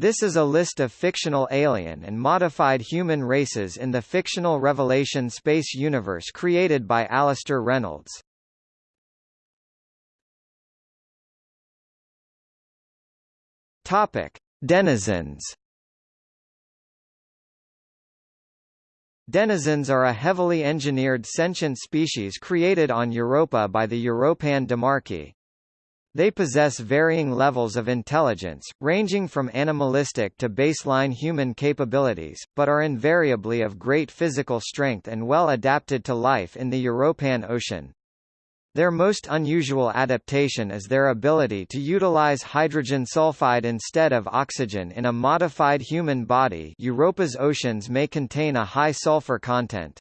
This is a list of fictional alien and modified human races in the fictional Revelation space universe created by Alastair Reynolds. Topic: Denizens. Denizens are a heavily engineered sentient species created on Europa by the Europan Demarchy. They possess varying levels of intelligence, ranging from animalistic to baseline human capabilities, but are invariably of great physical strength and well adapted to life in the Europan Ocean. Their most unusual adaptation is their ability to utilize hydrogen sulfide instead of oxygen in a modified human body Europa's oceans may contain a high sulfur content.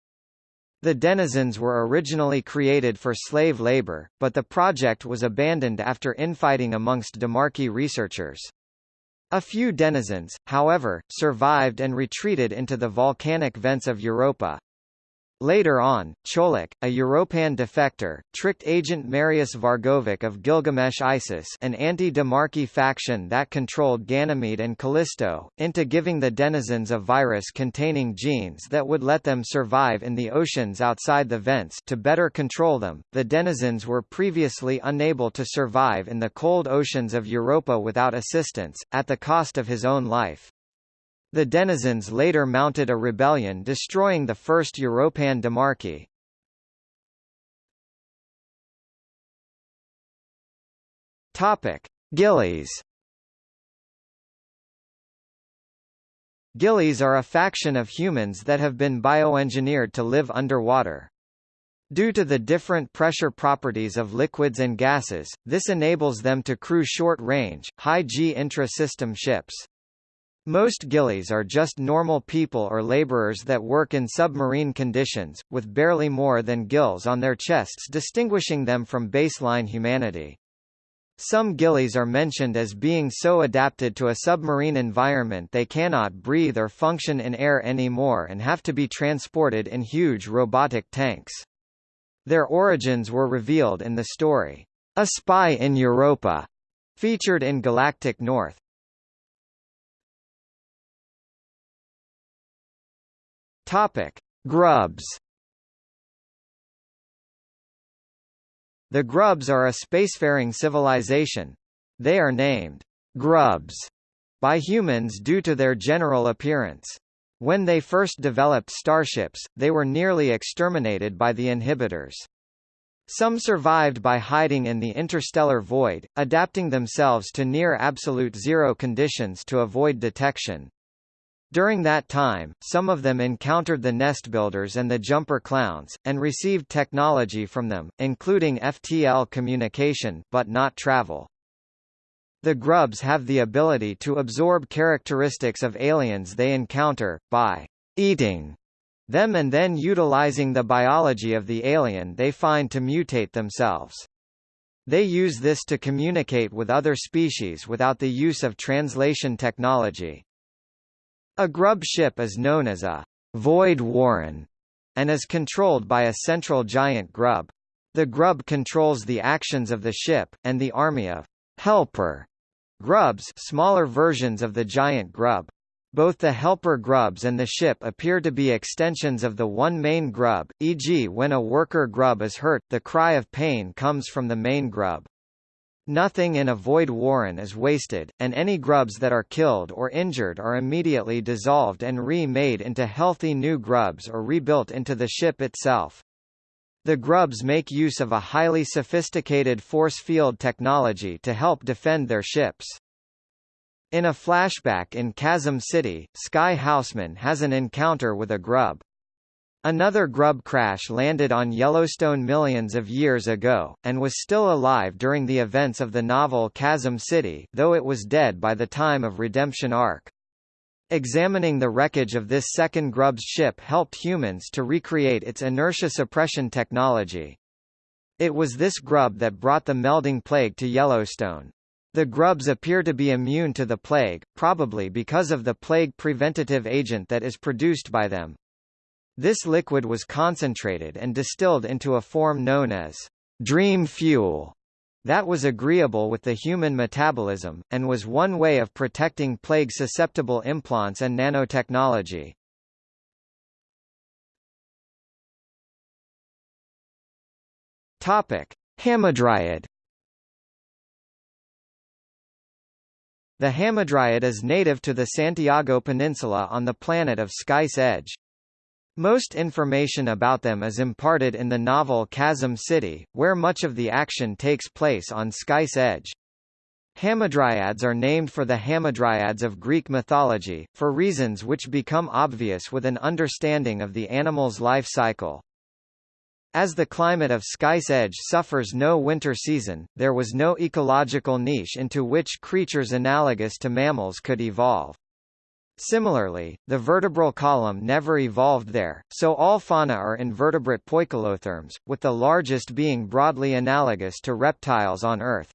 The denizens were originally created for slave labor, but the project was abandoned after infighting amongst Demarchi researchers. A few denizens, however, survived and retreated into the volcanic vents of Europa. Later on, Cholak, a Europan defector, tricked agent Marius Vargovic of Gilgamesh Isis an anti-Demarchi faction that controlled Ganymede and Callisto, into giving the denizens a virus containing genes that would let them survive in the oceans outside the vents to better control them. The denizens were previously unable to survive in the cold oceans of Europa without assistance, at the cost of his own life. The denizens later mounted a rebellion destroying the first Europan Demarchy. Topic: Gillies. Gillies are a faction of humans that have been bioengineered to live underwater. Due to the different pressure properties of liquids and gases, this enables them to crew short-range, high-G intra-system ships. Most gillies are just normal people or laborers that work in submarine conditions, with barely more than gills on their chests distinguishing them from baseline humanity. Some gillies are mentioned as being so adapted to a submarine environment they cannot breathe or function in air anymore and have to be transported in huge robotic tanks. Their origins were revealed in the story, A Spy in Europa, featured in Galactic North. Topic: Grubs. The Grubs are a spacefaring civilization. They are named Grubs by humans due to their general appearance. When they first developed starships, they were nearly exterminated by the inhibitors. Some survived by hiding in the interstellar void, adapting themselves to near absolute zero conditions to avoid detection. During that time, some of them encountered the nest builders and the jumper clowns, and received technology from them, including FTL communication, but not travel. The grubs have the ability to absorb characteristics of aliens they encounter, by eating them and then utilizing the biology of the alien they find to mutate themselves. They use this to communicate with other species without the use of translation technology. A grub ship is known as a void warren and is controlled by a central giant grub. The grub controls the actions of the ship, and the army of helper grubs smaller versions of the giant grub. Both the helper grubs and the ship appear to be extensions of the one main grub, e.g. when a worker grub is hurt, the cry of pain comes from the main grub. Nothing in a void warren is wasted, and any grubs that are killed or injured are immediately dissolved and re-made into healthy new grubs or rebuilt into the ship itself. The grubs make use of a highly sophisticated force field technology to help defend their ships. In a flashback in Chasm City, Sky Haussmann has an encounter with a grub. Another grub crash landed on Yellowstone millions of years ago, and was still alive during the events of the novel Chasm City though it was dead by the time of Redemption Ark. Examining the wreckage of this second grub's ship helped humans to recreate its inertia suppression technology. It was this grub that brought the melding plague to Yellowstone. The grubs appear to be immune to the plague, probably because of the plague preventative agent that is produced by them. This liquid was concentrated and distilled into a form known as dream fuel. that was agreeable with the human metabolism, and was one way of protecting plague-susceptible implants and nanotechnology. Topic: Hamadryad. The hamadryad is native to the Santiago Peninsula on the planet of Sky's Edge. Most information about them is imparted in the novel Chasm City, where much of the action takes place on Sky's Edge. Hamadryads are named for the Hamadryads of Greek mythology, for reasons which become obvious with an understanding of the animal's life cycle. As the climate of Sky's Edge suffers no winter season, there was no ecological niche into which creatures analogous to mammals could evolve. Similarly, the vertebral column never evolved there, so all fauna are invertebrate poikilotherms, with the largest being broadly analogous to reptiles on Earth.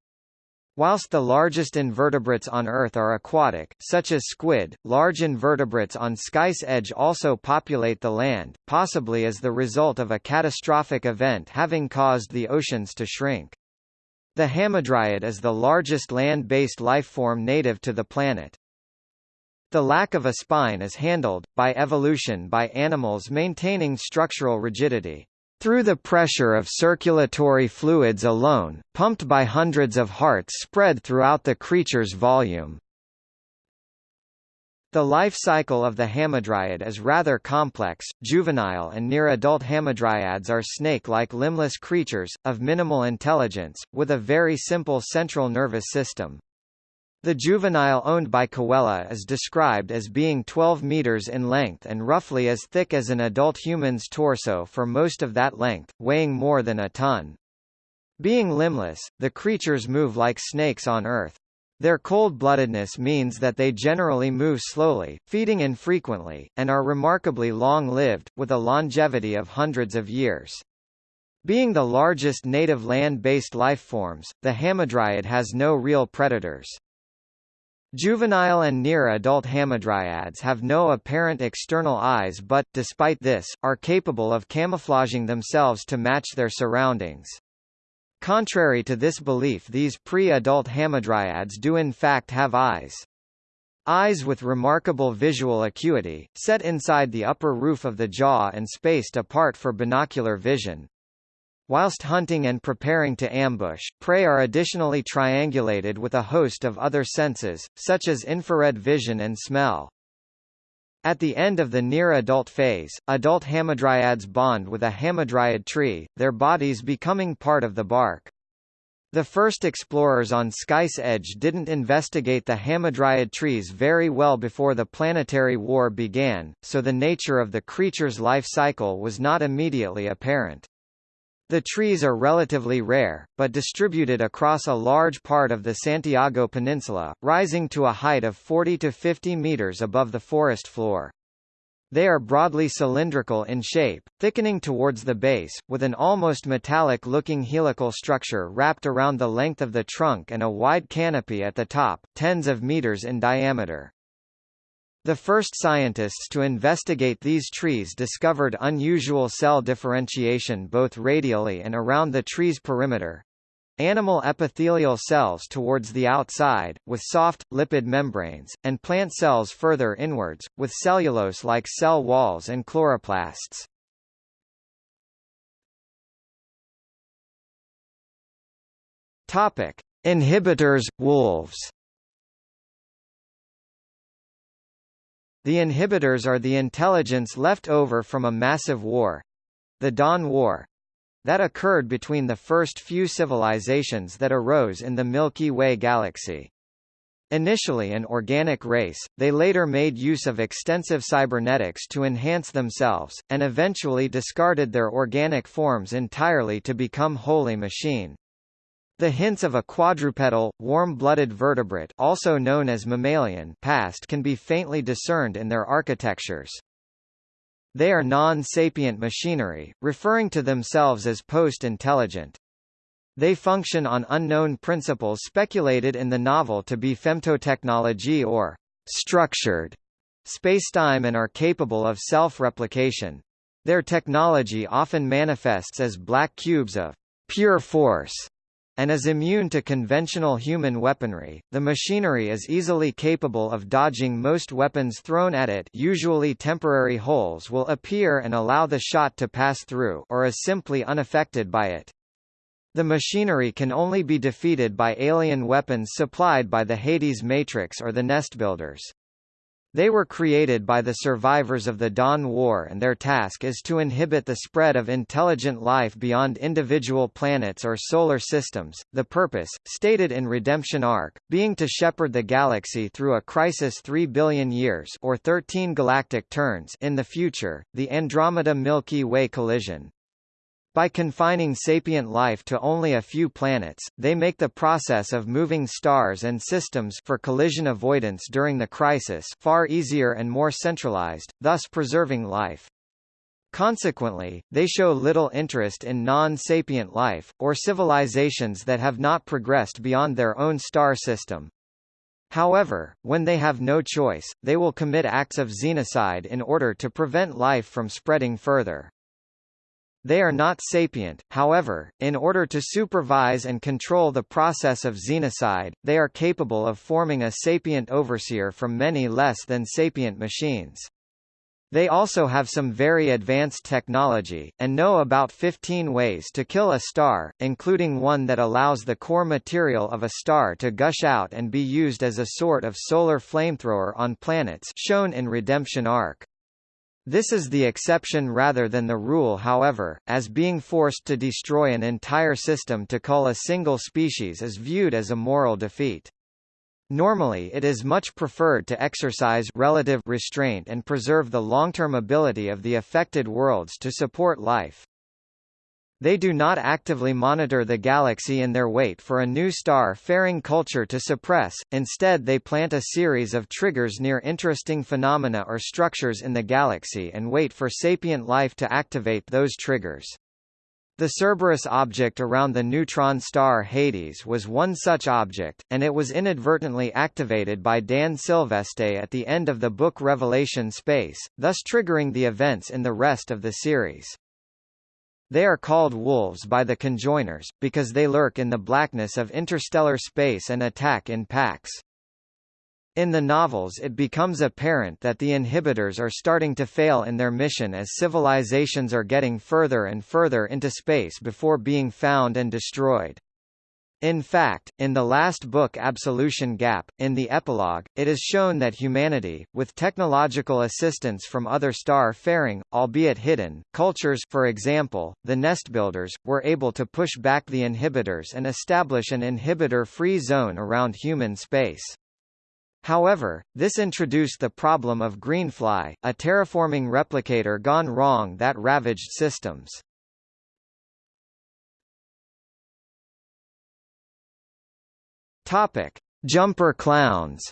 Whilst the largest invertebrates on Earth are aquatic, such as squid, large invertebrates on Sky's Edge also populate the land, possibly as the result of a catastrophic event having caused the oceans to shrink. The hamadryad is the largest land-based lifeform native to the planet. The lack of a spine is handled, by evolution by animals maintaining structural rigidity. Through the pressure of circulatory fluids alone, pumped by hundreds of hearts spread throughout the creature's volume. The life cycle of the hamadryad is rather complex. Juvenile and near-adult hamadryads are snake-like limbless creatures, of minimal intelligence, with a very simple central nervous system. The juvenile owned by Cahuella is described as being 12 meters in length and roughly as thick as an adult human's torso for most of that length, weighing more than a ton. Being limbless, the creatures move like snakes on Earth. Their cold-bloodedness means that they generally move slowly, feeding infrequently, and are remarkably long-lived, with a longevity of hundreds of years. Being the largest native land-based lifeforms, the hamadryad has no real predators. Juvenile and near-adult hamadryads have no apparent external eyes but, despite this, are capable of camouflaging themselves to match their surroundings. Contrary to this belief these pre-adult hamadryads do in fact have eyes. Eyes with remarkable visual acuity, set inside the upper roof of the jaw and spaced apart for binocular vision. Whilst hunting and preparing to ambush, prey are additionally triangulated with a host of other senses, such as infrared vision and smell. At the end of the near-adult phase, adult hamadryads bond with a hamadryad tree, their bodies becoming part of the bark. The first explorers on Sky's Edge didn't investigate the hamadryad trees very well before the planetary war began, so the nature of the creature's life cycle was not immediately apparent. The trees are relatively rare, but distributed across a large part of the Santiago Peninsula, rising to a height of 40 to 50 meters above the forest floor. They are broadly cylindrical in shape, thickening towards the base, with an almost metallic-looking helical structure wrapped around the length of the trunk and a wide canopy at the top, tens of meters in diameter. The first scientists to investigate these trees discovered unusual cell differentiation both radially and around the tree's perimeter. Animal epithelial cells towards the outside, with soft, lipid membranes, and plant cells further inwards, with cellulose-like cell walls and chloroplasts. Topic. Inhibitors, wolves The inhibitors are the intelligence left over from a massive war—the Dawn War—that occurred between the first few civilizations that arose in the Milky Way galaxy. Initially an organic race, they later made use of extensive cybernetics to enhance themselves, and eventually discarded their organic forms entirely to become wholly machine. The hints of a quadrupedal, warm-blooded vertebrate also known as mammalian past can be faintly discerned in their architectures. They are non-sapient machinery, referring to themselves as post-intelligent. They function on unknown principles speculated in the novel to be femtotechnology or structured spacetime and are capable of self-replication. Their technology often manifests as black cubes of pure force and is immune to conventional human weaponry. The machinery is easily capable of dodging most weapons thrown at it usually temporary holes will appear and allow the shot to pass through or is simply unaffected by it. The machinery can only be defeated by alien weapons supplied by the Hades Matrix or the Nest Builders. They were created by the survivors of the Dawn War and their task is to inhibit the spread of intelligent life beyond individual planets or solar systems, the purpose, stated in Redemption Ark, being to shepherd the galaxy through a crisis 3 billion years or 13 galactic turns in the future, the Andromeda Milky Way collision. By confining sapient life to only a few planets, they make the process of moving stars and systems for collision avoidance during the crisis far easier and more centralized, thus preserving life. Consequently, they show little interest in non-sapient life, or civilizations that have not progressed beyond their own star system. However, when they have no choice, they will commit acts of xenocide in order to prevent life from spreading further. They are not sapient, however, in order to supervise and control the process of xenocide, they are capable of forming a sapient overseer from many less than sapient machines. They also have some very advanced technology, and know about 15 ways to kill a star, including one that allows the core material of a star to gush out and be used as a sort of solar flamethrower on planets shown in Redemption Ark. This is the exception rather than the rule however, as being forced to destroy an entire system to cull a single species is viewed as a moral defeat. Normally it is much preferred to exercise relative restraint and preserve the long-term ability of the affected worlds to support life. They do not actively monitor the galaxy in their wait for a new star-faring culture to suppress, instead they plant a series of triggers near interesting phenomena or structures in the galaxy and wait for sapient life to activate those triggers. The Cerberus object around the neutron star Hades was one such object, and it was inadvertently activated by Dan Sylveste at the end of the book Revelation Space, thus triggering the events in the rest of the series. They are called wolves by the conjoiners, because they lurk in the blackness of interstellar space and attack in packs. In the novels it becomes apparent that the inhibitors are starting to fail in their mission as civilizations are getting further and further into space before being found and destroyed. In fact, in the last book Absolution Gap, in the epilogue, it is shown that humanity, with technological assistance from other star-faring, albeit hidden, cultures for example, the nestbuilders, were able to push back the inhibitors and establish an inhibitor-free zone around human space. However, this introduced the problem of Greenfly, a terraforming replicator gone wrong that ravaged systems. Topic: Jumper clowns.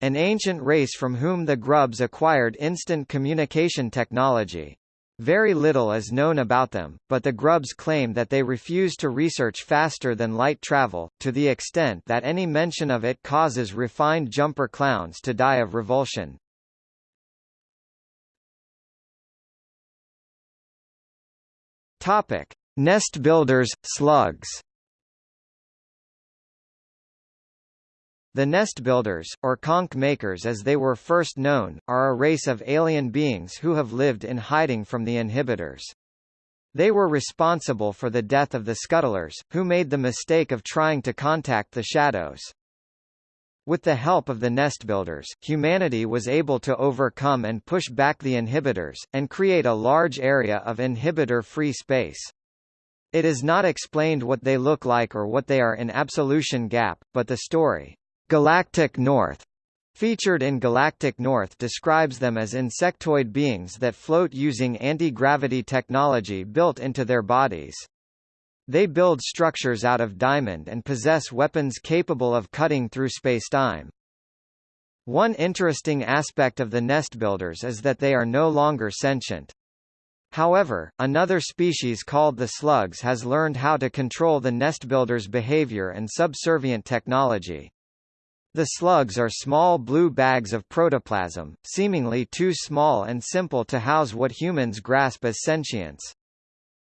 An ancient race from whom the Grubs acquired instant communication technology. Very little is known about them, but the Grubs claim that they refuse to research faster than light travel, to the extent that any mention of it causes refined jumper clowns to die of revulsion. Topic: Nest builders, slugs The nest builders, or conch makers as they were first known, are a race of alien beings who have lived in hiding from the inhibitors. They were responsible for the death of the scuttlers, who made the mistake of trying to contact the shadows. With the help of the nest builders, humanity was able to overcome and push back the inhibitors, and create a large area of inhibitor-free space. It is not explained what they look like or what they are in Absolution Gap, but the story, Galactic North, featured in Galactic North describes them as insectoid beings that float using anti-gravity technology built into their bodies. They build structures out of diamond and possess weapons capable of cutting through spacetime. One interesting aspect of the nest builders is that they are no longer sentient. However, another species called the slugs has learned how to control the nestbuilder's behavior and subservient technology. The slugs are small blue bags of protoplasm, seemingly too small and simple to house what humans grasp as sentience.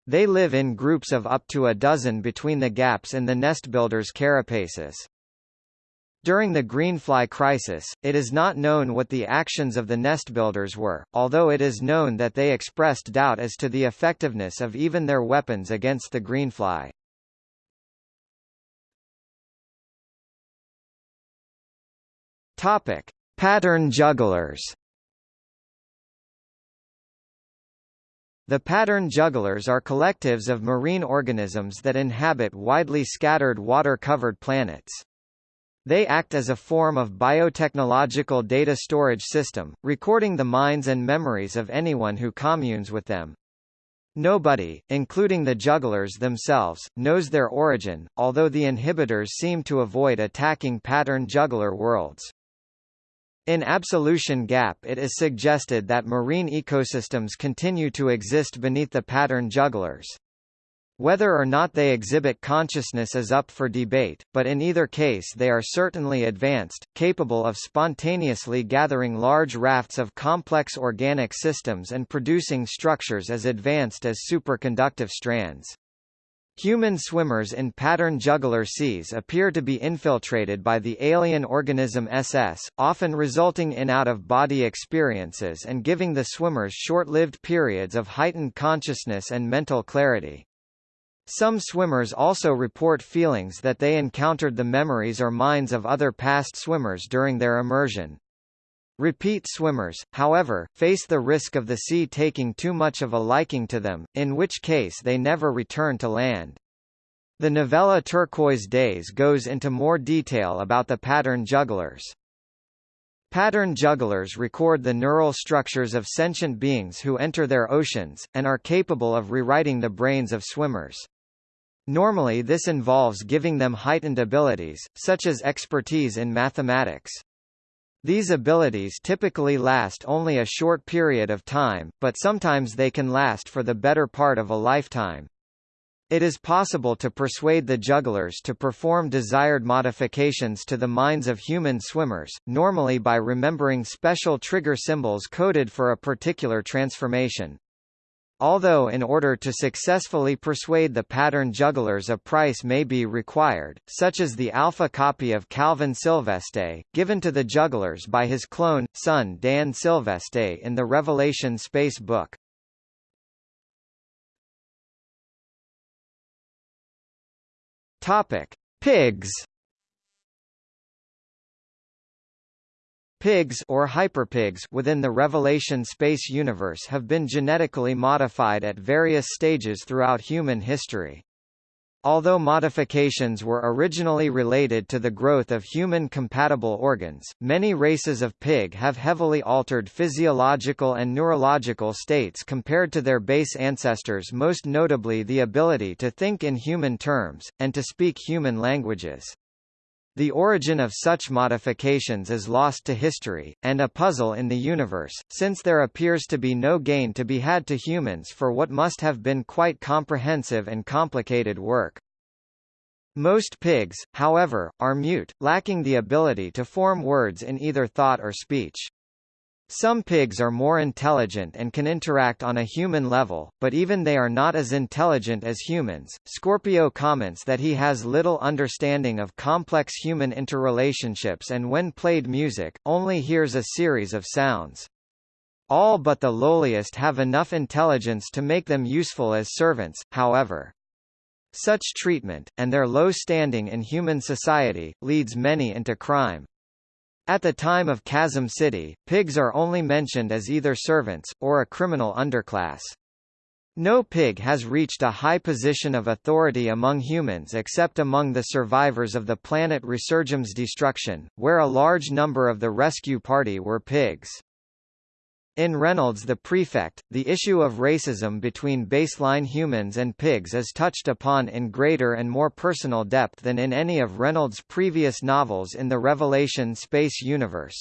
They live in groups of up to a dozen between the gaps in the nestbuilder's carapaces. During the greenfly crisis, it is not known what the actions of the nestbuilders were, although it is known that they expressed doubt as to the effectiveness of even their weapons against the greenfly. Topic: Pattern jugglers. The pattern jugglers are collectives of marine organisms that inhabit widely scattered water-covered planets. They act as a form of biotechnological data storage system, recording the minds and memories of anyone who communes with them. Nobody, including the jugglers themselves, knows their origin, although the inhibitors seem to avoid attacking pattern juggler worlds. In Absolution Gap it is suggested that marine ecosystems continue to exist beneath the pattern jugglers. Whether or not they exhibit consciousness is up for debate, but in either case they are certainly advanced, capable of spontaneously gathering large rafts of complex organic systems and producing structures as advanced as superconductive strands. Human swimmers in pattern juggler seas appear to be infiltrated by the alien organism SS, often resulting in out-of-body experiences and giving the swimmers short-lived periods of heightened consciousness and mental clarity. Some swimmers also report feelings that they encountered the memories or minds of other past swimmers during their immersion. Repeat swimmers, however, face the risk of the sea taking too much of a liking to them, in which case they never return to land. The novella Turquoise Days goes into more detail about the pattern jugglers. Pattern jugglers record the neural structures of sentient beings who enter their oceans, and are capable of rewriting the brains of swimmers. Normally this involves giving them heightened abilities, such as expertise in mathematics. These abilities typically last only a short period of time, but sometimes they can last for the better part of a lifetime. It is possible to persuade the jugglers to perform desired modifications to the minds of human swimmers, normally by remembering special trigger symbols coded for a particular transformation. Although in order to successfully persuade the pattern jugglers a price may be required, such as the alpha copy of Calvin Sylveste, given to the jugglers by his clone, son Dan Sylveste in the Revelation Space book. Pigs Pigs or hyperpigs within the Revelation space universe have been genetically modified at various stages throughout human history. Although modifications were originally related to the growth of human-compatible organs, many races of pig have heavily altered physiological and neurological states compared to their base ancestors most notably the ability to think in human terms, and to speak human languages. The origin of such modifications is lost to history, and a puzzle in the universe, since there appears to be no gain to be had to humans for what must have been quite comprehensive and complicated work. Most pigs, however, are mute, lacking the ability to form words in either thought or speech. Some pigs are more intelligent and can interact on a human level, but even they are not as intelligent as humans. Scorpio comments that he has little understanding of complex human interrelationships and when played music, only hears a series of sounds. All but the lowliest have enough intelligence to make them useful as servants, however. Such treatment, and their low standing in human society, leads many into crime. At the time of Chasm City, pigs are only mentioned as either servants, or a criminal underclass. No pig has reached a high position of authority among humans except among the survivors of the planet Resurgam's destruction, where a large number of the rescue party were pigs. In Reynolds the Prefect, the issue of racism between baseline humans and pigs is touched upon in greater and more personal depth than in any of Reynolds' previous novels in the Revelation space universe.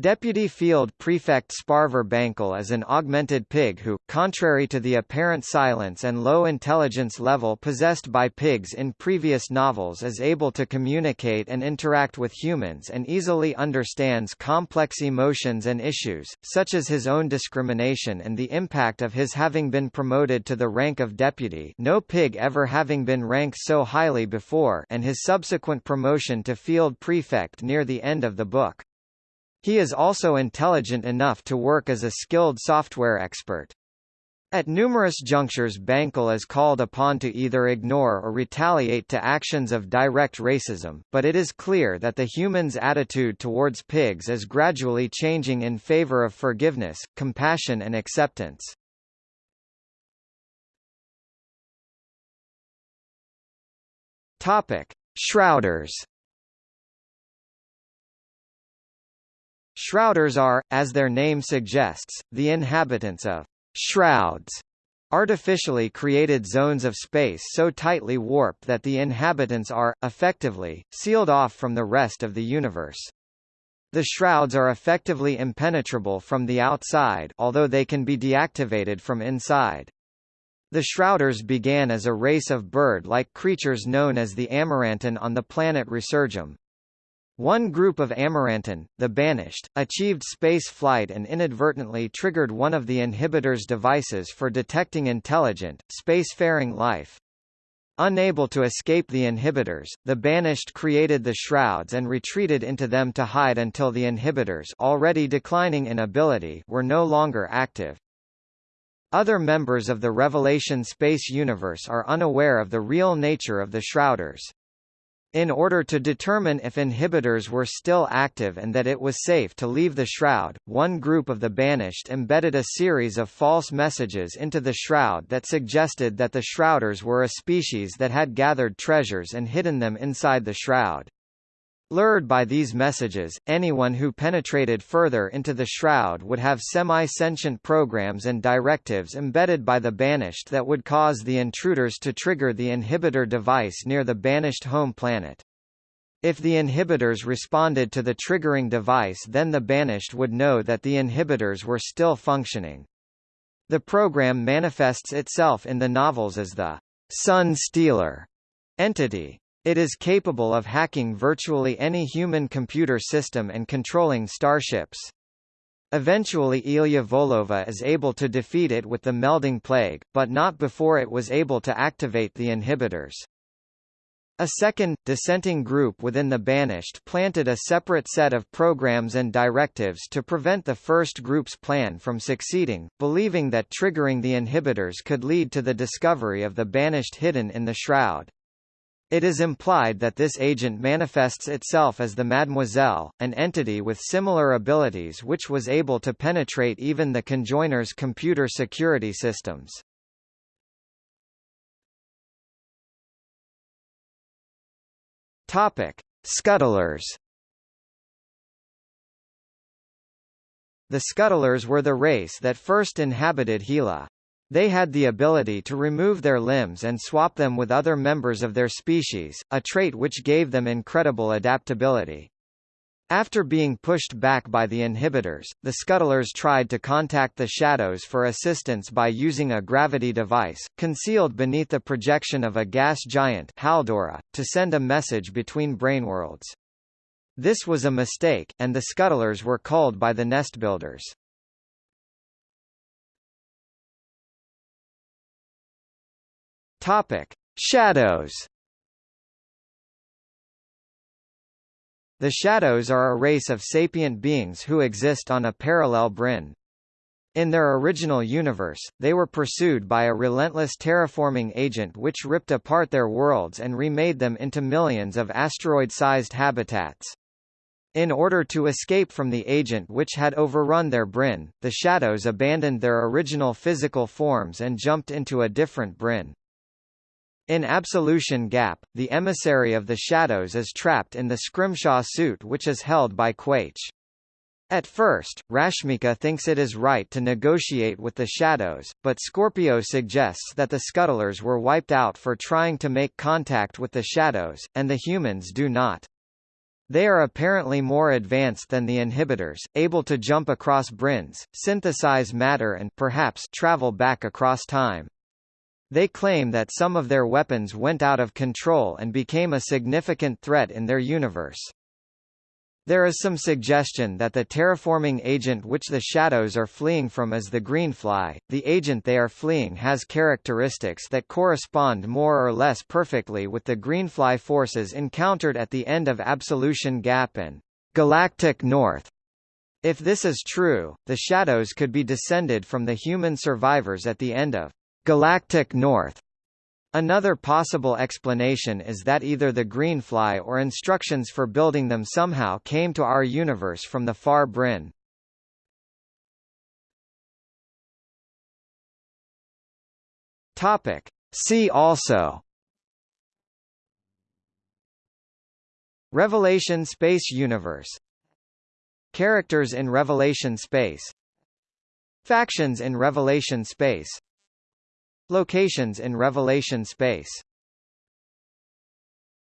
Deputy Field Prefect Sparver Bancal is an augmented pig who, contrary to the apparent silence and low intelligence level possessed by pigs in previous novels is able to communicate and interact with humans and easily understands complex emotions and issues, such as his own discrimination and the impact of his having been promoted to the rank of deputy no pig ever having been ranked so highly before and his subsequent promotion to Field Prefect near the end of the book. He is also intelligent enough to work as a skilled software expert. At numerous junctures Bancal is called upon to either ignore or retaliate to actions of direct racism, but it is clear that the human's attitude towards pigs is gradually changing in favor of forgiveness, compassion and acceptance. Topic: Shrouders Shrouders are, as their name suggests, the inhabitants of shrouds, artificially created zones of space so tightly warped that the inhabitants are, effectively, sealed off from the rest of the universe. The shrouds are effectively impenetrable from the outside although they can be deactivated from inside. The Shrouders began as a race of bird-like creatures known as the Amarantin on the planet Resurgam. One group of Amarantin, the Banished, achieved space flight and inadvertently triggered one of the inhibitor's devices for detecting intelligent, spacefaring life. Unable to escape the inhibitors, the Banished created the Shrouds and retreated into them to hide until the inhibitors already declining in ability were no longer active. Other members of the Revelation space universe are unaware of the real nature of the Shrouders. In order to determine if inhibitors were still active and that it was safe to leave the shroud, one group of the banished embedded a series of false messages into the shroud that suggested that the shrouders were a species that had gathered treasures and hidden them inside the shroud. Lured by these messages, anyone who penetrated further into the shroud would have semi-sentient programs and directives embedded by the banished that would cause the intruders to trigger the inhibitor device near the banished home planet. If the inhibitors responded to the triggering device then the banished would know that the inhibitors were still functioning. The program manifests itself in the novels as the Sun Stealer entity. It is capable of hacking virtually any human computer system and controlling starships. Eventually Ilia Volyova is able to defeat it with the melding plague, but not before it was able to activate the inhibitors. A second, dissenting group within the Banished planted a separate set of programs and directives to prevent the first group's plan from succeeding, believing that triggering the inhibitors could lead to the discovery of the Banished hidden in the Shroud. It is implied that this agent manifests itself as the Mademoiselle, an entity with similar abilities which was able to penetrate even the conjoiner's computer security systems. Topic: Scuttlers. The Scuttlers were the race that first inhabited Hela. They had the ability to remove their limbs and swap them with other members of their species, a trait which gave them incredible adaptability. After being pushed back by the inhibitors, the scuttlers tried to contact the shadows for assistance by using a gravity device, concealed beneath the projection of a gas giant Haldora, to send a message between braneworlds. This was a mistake, and the scuttlers were culled by the nest Topic: Shadows. The Shadows are a race of sapient beings who exist on a parallel brane. In their original universe, they were pursued by a relentless terraforming agent which ripped apart their worlds and remade them into millions of asteroid-sized habitats. In order to escape from the agent which had overrun their brane, the Shadows abandoned their original physical forms and jumped into a different brane. In Absolution Gap, the emissary of the Shadows is trapped in the Scrimshaw suit which is held by Quaiche. At first, Rashmika thinks it is right to negotiate with the Shadows, but Scorpio suggests that the Scuttlers were wiped out for trying to make contact with the Shadows, and the humans do not. They are apparently more advanced than the inhibitors, able to jump across branes, synthesize matter and perhaps travel back across time. They claim that some of their weapons went out of control and became a significant threat in their universe. There is some suggestion that the terraforming agent which the shadows are fleeing from is the greenfly. The agent they are fleeing has characteristics that correspond more or less perfectly with the greenfly forces encountered at the end of Absolution Gap and Galactic North. If this is true, the shadows could be descended from the human survivors at the end of Galactic North. Another possible explanation is that either the Greenfly or instructions for building them somehow came to our universe from the far brane. Topic. See also. Revelation Space Universe. Characters in Revelation Space. Factions in Revelation Space Locations in Revelation space